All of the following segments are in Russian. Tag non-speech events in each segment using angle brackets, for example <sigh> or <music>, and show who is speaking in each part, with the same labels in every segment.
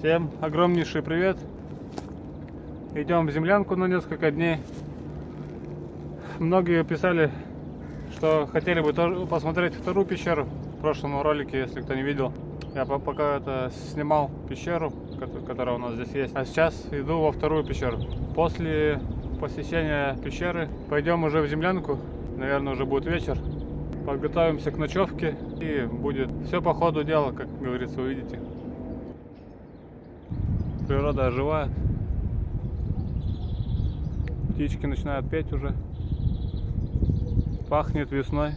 Speaker 1: Всем огромнейший привет. Идем в землянку на несколько дней. Многие писали, что хотели бы тоже посмотреть вторую пещеру в прошлом ролике, если кто не видел. Я по- пока это снимал пещеру, кото- которая у нас здесь есть. А сейчас иду во вторую пещеру. После посещения пещеры пойдем уже в землянку. Наверное, уже будет вечер. Подготовимся к ночевке и будет все по ходу дела, как говорится, увидите. Природа оживает. Птички начинают петь уже. Пахнет весной.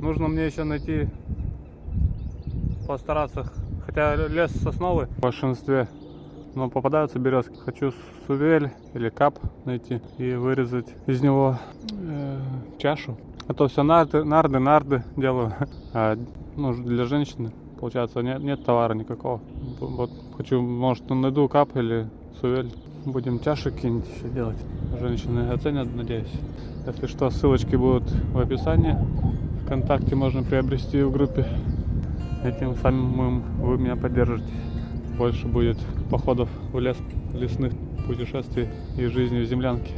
Speaker 1: Нужно мне еще найти, постараться, хотя лес сосновый в большинстве, но попадаются березки. Хочу сувель или кап найти и вырезать из него э, чашу. А то все нарды, нарды, нарды делаю. <laughs> А, ну, для женщины, получается, нет, нет товара никакого. Вот хочу, может, найду кап или сувель. Будем чаши какие-нибудь еще делать. Женщины оценят, надеюсь. Если что, ссылочки будут в описании. Вконтакте можно приобрести в группе. Этим самым вы меня поддержите. Больше будет походов в лес, лесных путешествий и жизни в землянке.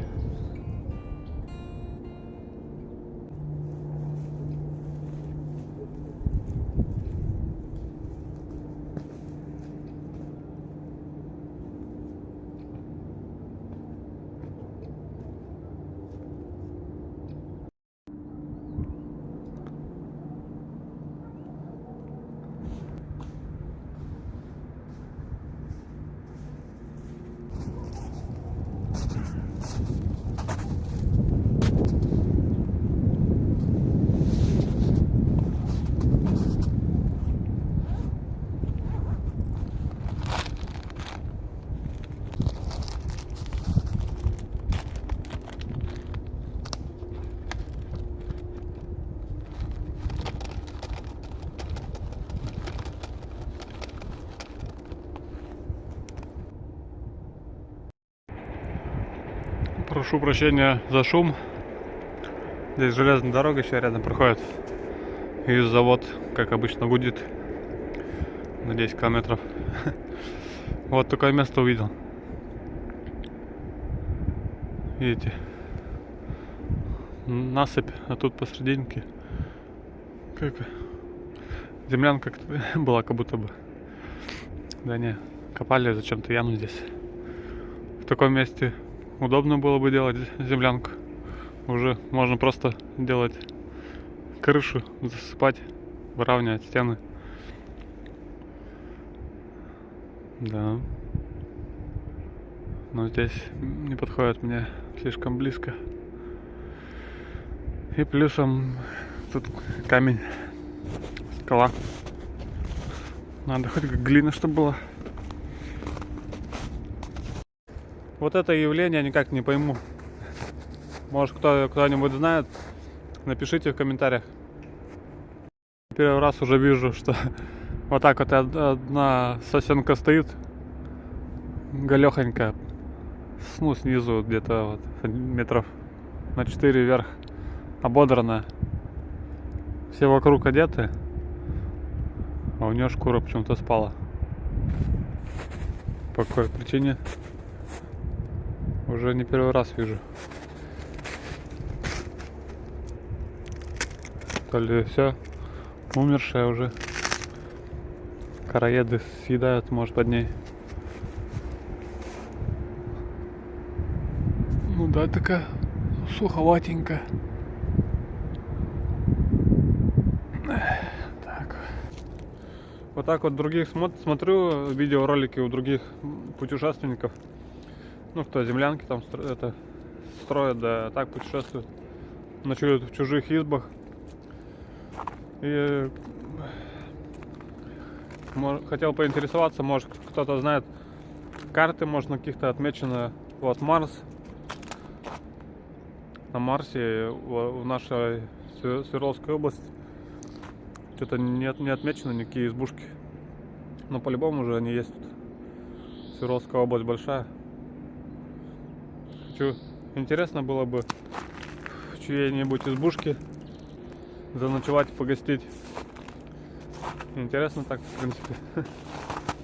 Speaker 1: Прошу прощения за шум. Здесь железная дорога еще рядом проходит. И завод, как обычно, гудит на 10 километров. <laughs> Вот такое место увидел. Видите? Насыпь, а тут посерединке как землянка <laughs> была как будто бы. Да не, копали зачем-то яму здесь. В таком месте удобно было бы делать землянку. Уже можно просто делать крышу, засыпать, выравнивать стены. Да. Но здесь не подходит мне слишком близко. И плюсом тут камень, скала. Надо хоть глина, чтобы была. Вот это явление никак не пойму. Может кто, кто-нибудь знает, напишите в комментариях. Первый раз уже вижу, что <laughs> вот так вот од- одна сосенка стоит, галехонька, с- ну снизу где-то вот метров на 4 вверх, ободранная. Все вокруг одеты, а у нее шкура почему-то спала. По какой причине? Уже не первый раз вижу. То ли все, умершая уже. Караеды съедают, может, под ней. Ну да, такая суховатенькая. Так. Вот так вот других смо- смотрю видеоролики у других путешественников. Ну, кто землянки там стро- это строят, да так путешествуют. Ночуют в чужих избах. И хотел поинтересоваться, может кто-то знает, карты можно каких-то отмечено. Вот Марс. На Марсе в, нашей Све- Свердловской области что-то не, не отмечено никакие избушки. Но по-любому уже они есть. Свердловская область большая. Хочу, интересно было бы в чьей-нибудь избушке заночевать, погостить. Интересно так, в принципе. <laughs>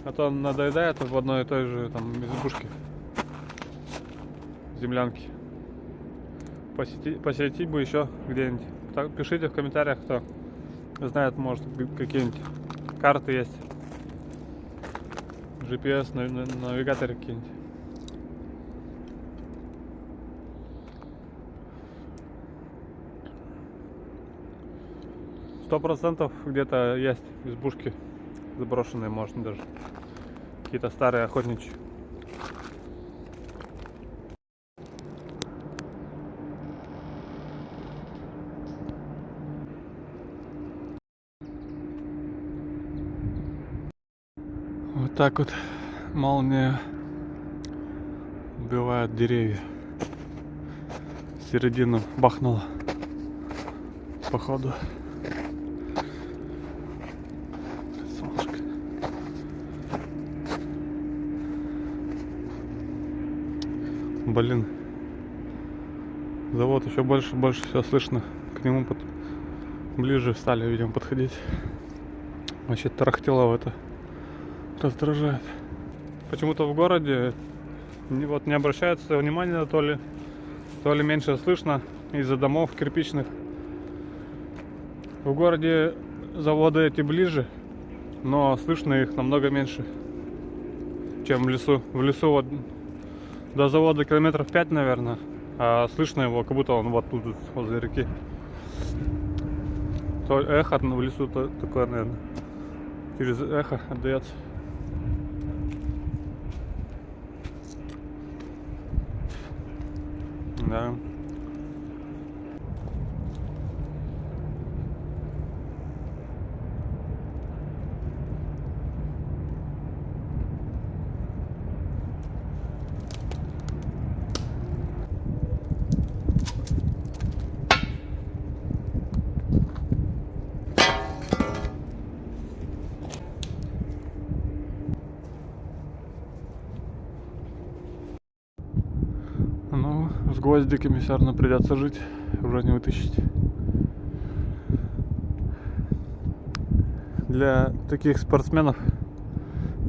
Speaker 1: А то надоедает в одной и той же там избушке. Землянки. Посетить, посетить бы еще где-нибудь. Так, Пишите в комментариях, кто знает, может, какие-нибудь карты есть. GPS, на- на- навигаторы какие-нибудь. Сто процентов где-то есть избушки заброшенные, можно даже. Какие-то старые охотничьи. Вот так вот молния убивает деревья. Середину бахнула. Походу. Блин. Завод еще больше, больше все слышно. К нему под... ближе стали, видимо, подходить. Вообще тарахтело это раздражает. Почему-то в городе не, вот не обращается внимания то ли, то ли меньше слышно из-за домов кирпичных. В городе заводы эти ближе, но слышно их намного меньше, чем в лесу. В лесу вот до завода километров 5, наверное, а слышно его, как будто он вот тут, возле реки. То эхо в лесу то, такое, наверное, через эхо отдается. Да. Ну, с гвоздиками все равно придется жить, уже не вытащить. Для таких спортсменов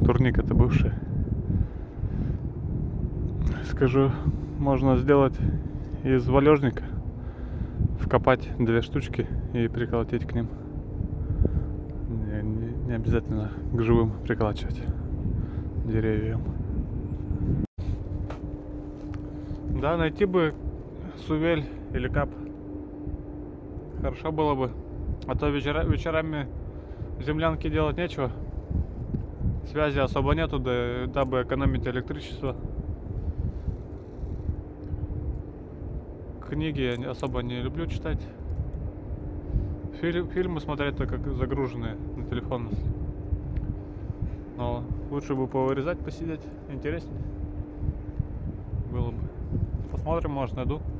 Speaker 1: турник это бывший. Скажу, можно сделать из валежника, вкопать две штучки и приколотить к ним. Не, не- не обязательно к живым приколачивать деревьям. Да, найти бы сувель или кап. Хорошо было бы. А то вечера, вечерами в землянке делать нечего. Связи особо нету, да, дабы экономить электричество. Книги я особо не люблю читать. Фильм, фильмы смотреть только как загруженные на телефон. Но лучше бы повырезать, посидеть. Интереснее. Посмотрим, может, найду.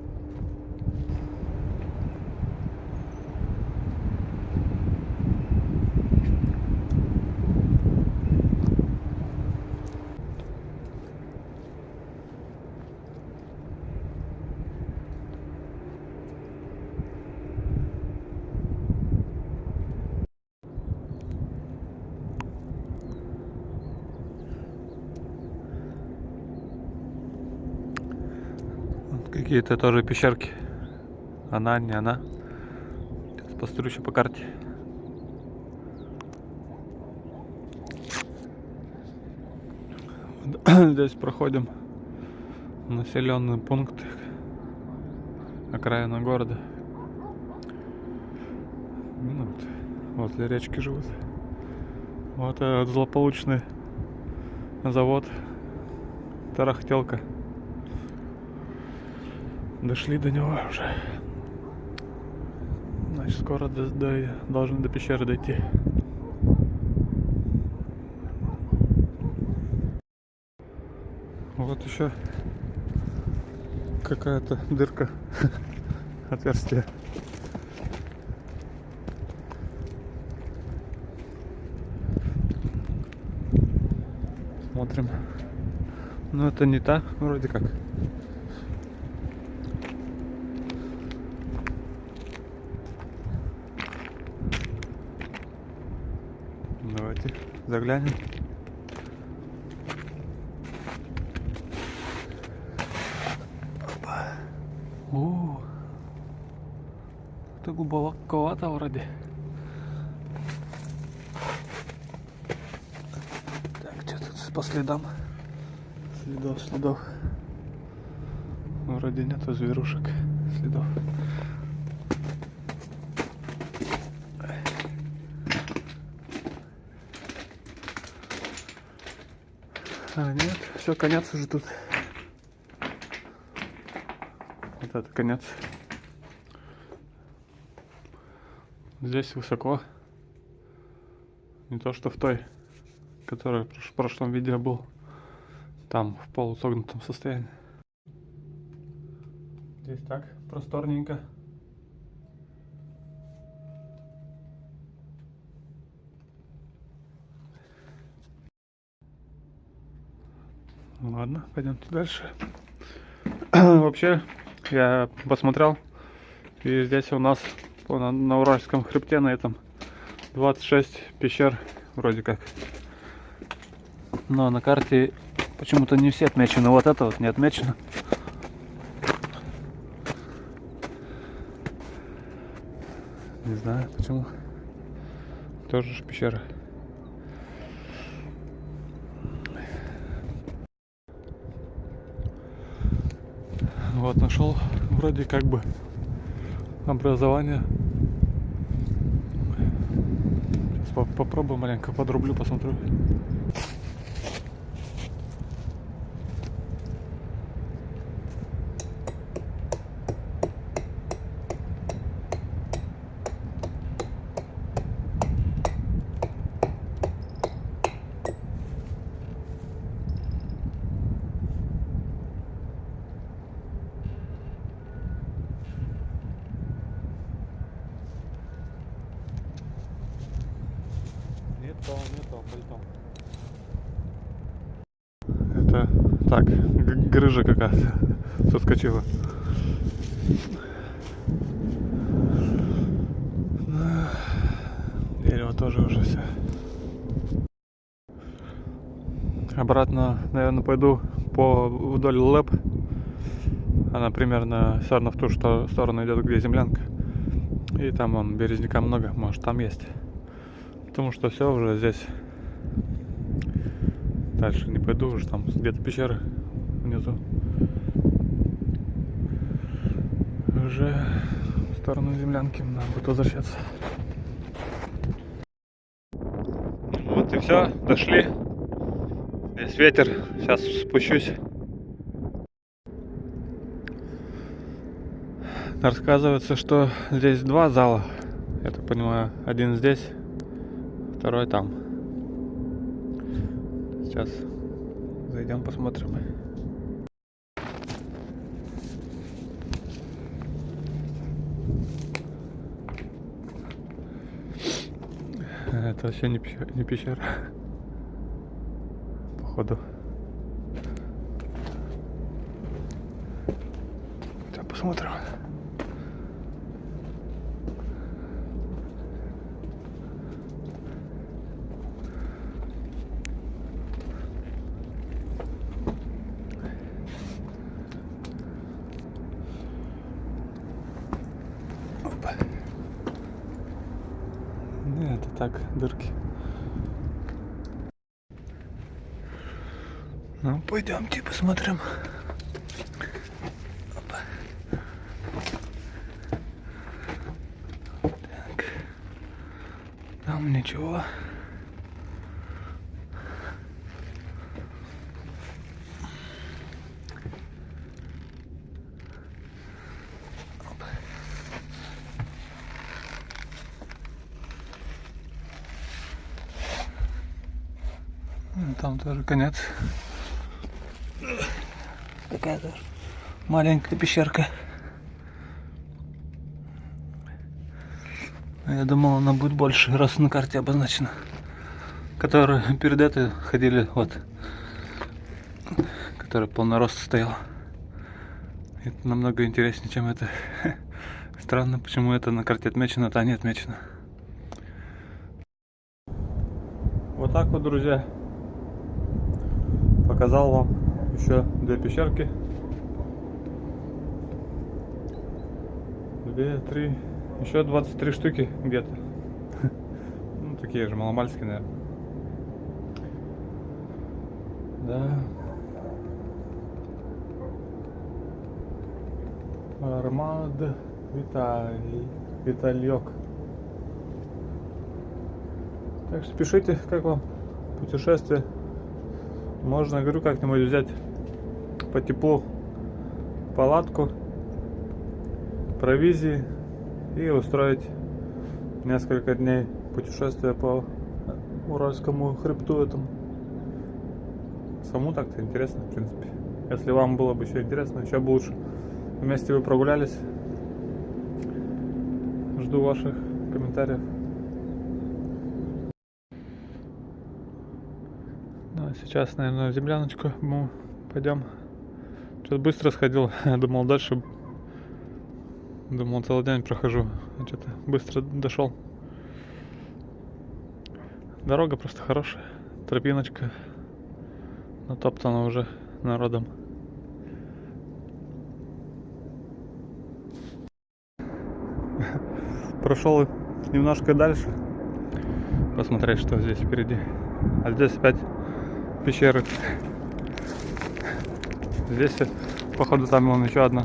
Speaker 1: Какие-то тоже пещерки. Она, не она. Сейчас посмотрю еще по карте. <coughs> Здесь проходим населенный пункт окраина города. Ну, вот, возле речки живут. Вот этот злополучный завод Тарахтелка. Дошли до него уже. Значит, скоро до, до- должны до пещеры дойти. Вот еще какая-то дырка, <laughs> отверстие. Смотрим. Ну это не та, вроде как. Заглянем. Опа. О, это глубоковато вроде. Так, что тут по следам? Следов, следов. Вроде нету зверушек, следов. А, нет, все, конец уже тут. Вот это конец. Здесь высоко. Не то, что в той, которая в прош- прошлом видео был. Там, в полусогнутом состоянии. Здесь так, просторненько. Ладно, пойдемте дальше. <clears throat> Вообще, я посмотрел, и здесь у нас на, на Уральском хребте на этом 26 пещер вроде как. Но на карте почему-то не все отмечены. Вот это вот не отмечено. Не знаю почему. Тоже ж пещера. Вот нашел вроде как бы образование. Сейчас по- попробую маленько подрублю, посмотрю. Это так, грыжа какая-то <laughs> соскочила. Дерево тоже уже все. Обратно, наверное, пойду по вдоль лэп. Она примерно все равно в ту что- сторону идет, где землянка. И там вон березняка много, может там есть. Потому что все уже здесь. Дальше не пойду, уже там где-то пещеры внизу. Уже в сторону землянки надо будет возвращаться. Вот и все, дошли. Здесь ветер, сейчас спущусь. Рассказывается, что здесь два зала. Я так понимаю, один здесь, второй там. Сейчас зайдем посмотрим. Это вообще не пещера, не пещера. Походу. Сейчас посмотрим. Опа. Не, это так, дырки. Ну, пойдемте посмотрим. Опа. Так. Там ничего. Ну, тоже конец. Такая тоже маленькая пещерка. А Я думал, она будет больше, раз на карте обозначена. Которые перед этой ходили, вот. Которая полнорост стояла. Это намного интереснее, чем это. <laughs> Странно, почему это на карте отмечено, а не отмечено. Вот так вот, друзья. Показал вам еще две пещерки. Две, три, еще 23 штуки где-то. Ну, такие же маломальские, наверное. Да. Армад Виталий. Витальек. Так что пишите, как вам путешествие. Можно, говорю, как-нибудь взять по теплу палатку, провизии и устроить несколько дней путешествия по Уральскому хребту этому. Саму так-то интересно, в принципе. Если вам было бы еще интересно, еще бы лучше. Вместе вы прогулялись. Жду ваших комментариев. Ну, а сейчас, наверное, в земляночку мы пойдем. Что-то быстро сходил. <laughs> Думал, дальше... Думал, целый день прохожу. А что-то быстро дошел. Дорога просто хорошая. Тропиночка. Натоптана уже народом. <laughs> Прошел немножко дальше. Посмотреть, что здесь впереди. А здесь опять пещеры. Здесь, походу, там вон еще одна.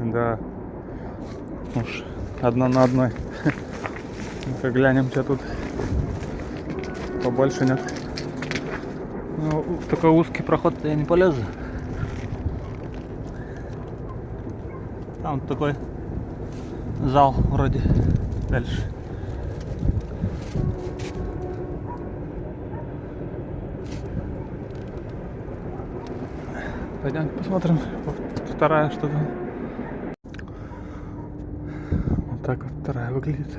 Speaker 1: Да. Уж одна на одной. Ну-ка глянем, что тут побольше нет. Ну, в такой узкий проход я не полезу. Там такой зал вроде дальше. Пойдем посмотрим. Вот Вторая что там. Вот так вот вторая выглядит.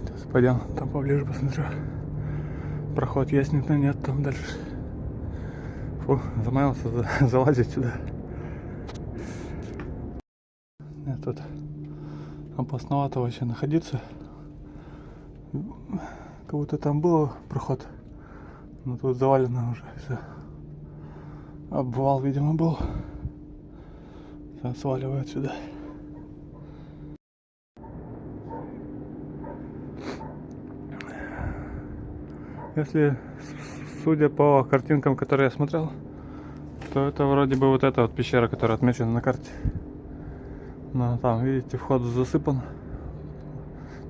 Speaker 1: Сейчас пойдем там поближе посмотрю. Проход есть, нет, нет, там дальше. Фу, замаялся за- <laughs> залазить сюда. Нет, тут опасновато вообще находиться. Как будто там был проход. Но тут завалено уже все. Обвал, видимо, был. Сейчас сваливают сюда. Если, судя по картинкам, которые я смотрел, то это вроде бы вот эта вот пещера, которая отмечена на карте. Но там, видите, вход засыпан.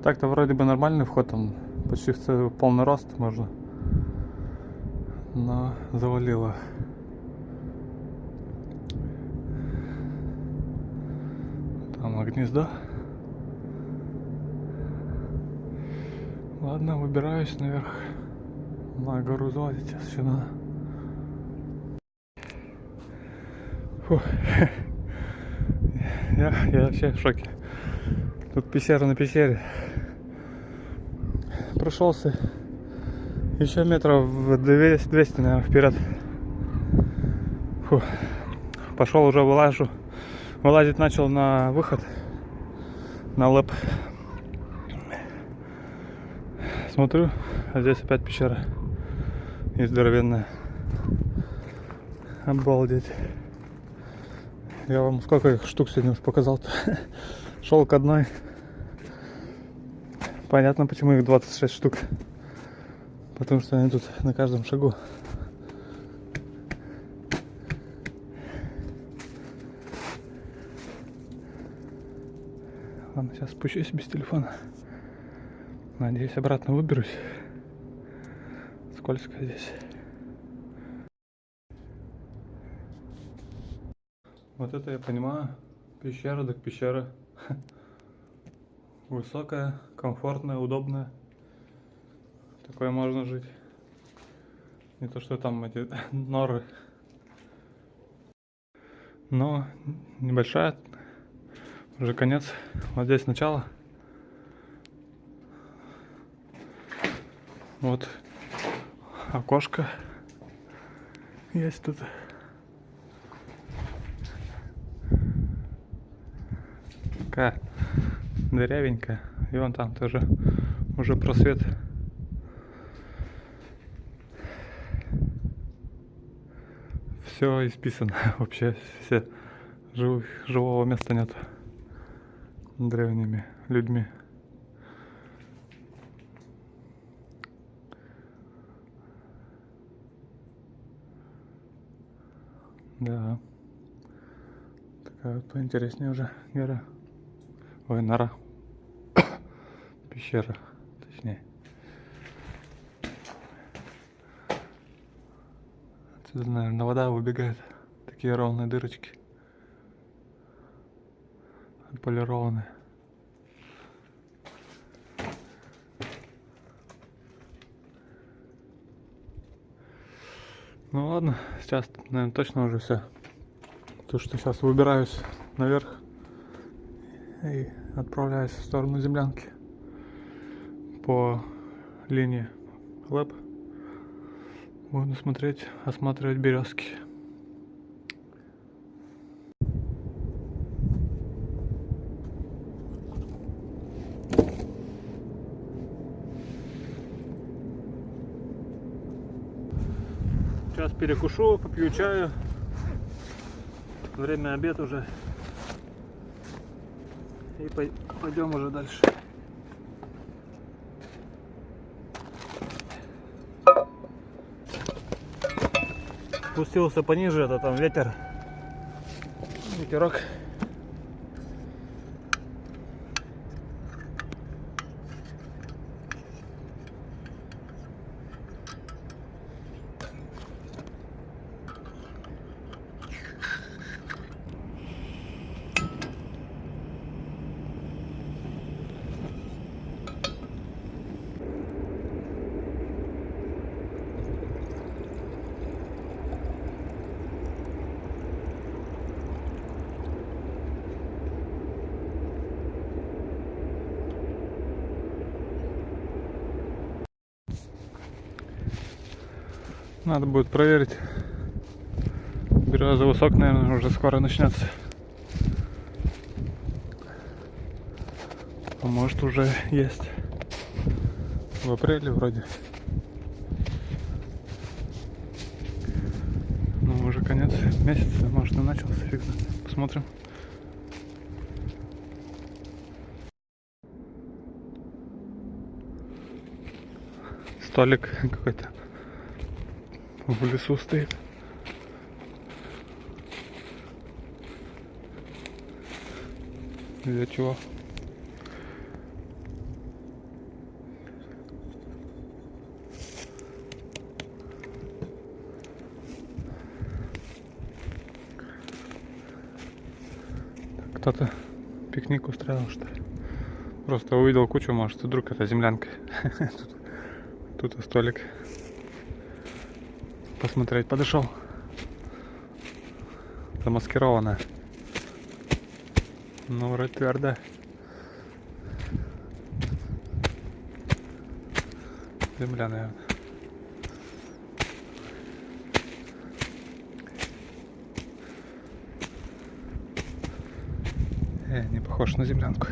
Speaker 1: Так-то вроде бы нормальный вход, там почти в полный рост можно. Но завалило. Там гнездо. Ладно, выбираюсь наверх. На гору залазить сейчас надо. Фу. <laughs> Я, я вообще в шоке. Тут пещера на пещере. Прошелся еще метров в 200, 200 наверное, вперед. Фу. Пошел уже вылажу. Вылазить начал на выход. На лэп. Смотрю, а здесь опять пещера. И здоровенная. Обалдеть. Я вам сколько их штук сегодня уж показал-то. <laughs> Шел к одной. Понятно, почему их 26 штук. Потому что они тут на каждом шагу. Сейчас спущусь без телефона. Надеюсь, обратно выберусь. Скользко здесь. Вот это я понимаю. Пещера, так пещера. <laughs> Высокая, комфортная, удобная. Такое можно жить. Не то, что там эти <laughs> норы. Но небольшая. Уже конец. Вот здесь начало. Вот окошко есть тут. Такая дырявенькая. И вон там тоже уже просвет. Все исписано <laughs> вообще, все жив, живого места нет древними людьми. Да. Такая вот поинтереснее уже гора. Ой, нора. <coughs> Пещера, точнее. Отсюда, наверное, вода выбегает. Такие ровные дырочки. Полированные. Ну ладно, сейчас, наверное, точно уже все. То, что сейчас выбираюсь наверх и отправляюсь в сторону землянки по линии лэп. Буду смотреть, осматривать березки. Сейчас перекушу, попью чаю. Время обед уже. И пойдем уже дальше. Спустился пониже, это там ветер. Ветерок. Надо будет проверить. Береза высок, наверное, уже скоро начнется. А может уже есть. В апреле вроде. Ну, уже конец месяца, может и начался, фиг. Посмотрим. Столик какой-то в лесу стоит. Для чего? Кто-то пикник устраивал, что ли? Просто увидел кучу, может, вдруг это землянка. <laughs> Тут, столик посмотреть. Подошел. Замаскировано. Ну, вроде твердо. Земля, наверное. Э, не похож на землянку.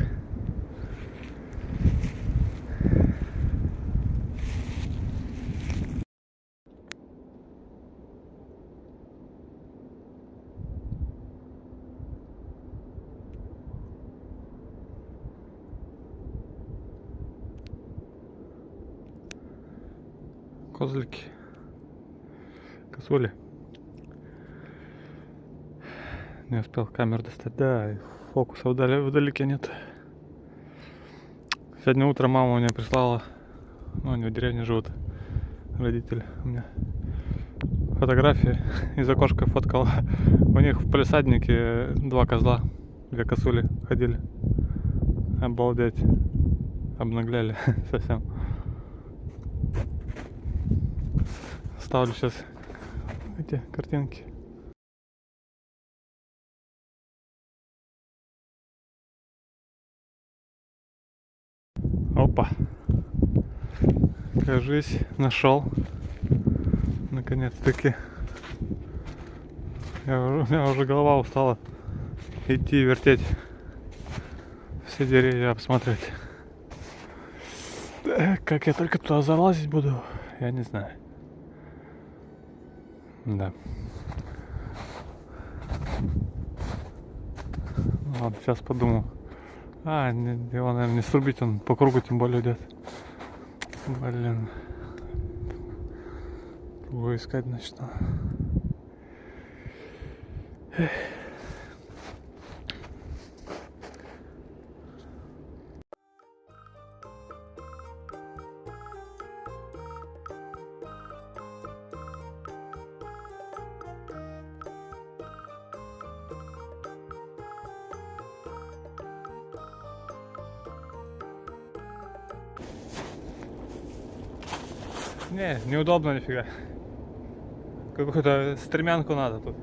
Speaker 1: Успел камер достать. Да, фокуса вдали, вдалеке нет. Сегодня утром мама мне прислала, ну они в деревне живут, родители у меня, фотографии из окошка фоткала. У них в полисаднике два козла, две косули ходили. Обалдеть. Обнагляли <laughs> совсем. Ставлю сейчас эти картинки. Опа. Кажись, нашел. Наконец-таки. у меня уже голова устала идти вертеть. Все деревья обсмотреть. Э, Как я только туда залазить буду, я не знаю. Да. Ладно, сейчас подумал. А, его, наверное, не срубить, он по кругу тем более идет. Блин. Его искать начну. Эх. Неудобно нифига. Какую-то стремянку надо тут.